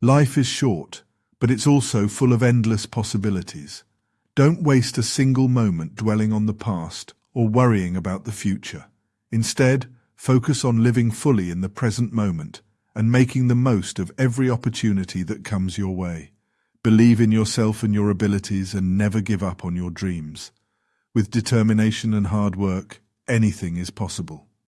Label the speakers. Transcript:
Speaker 1: Life is short, but it's also full of endless possibilities. Don't waste a single moment dwelling on the past or worrying about the future. Instead, focus on living fully in the present moment and making the most of every opportunity that comes your way. Believe in yourself and your abilities and never give up on your dreams. With determination and hard work, anything is possible.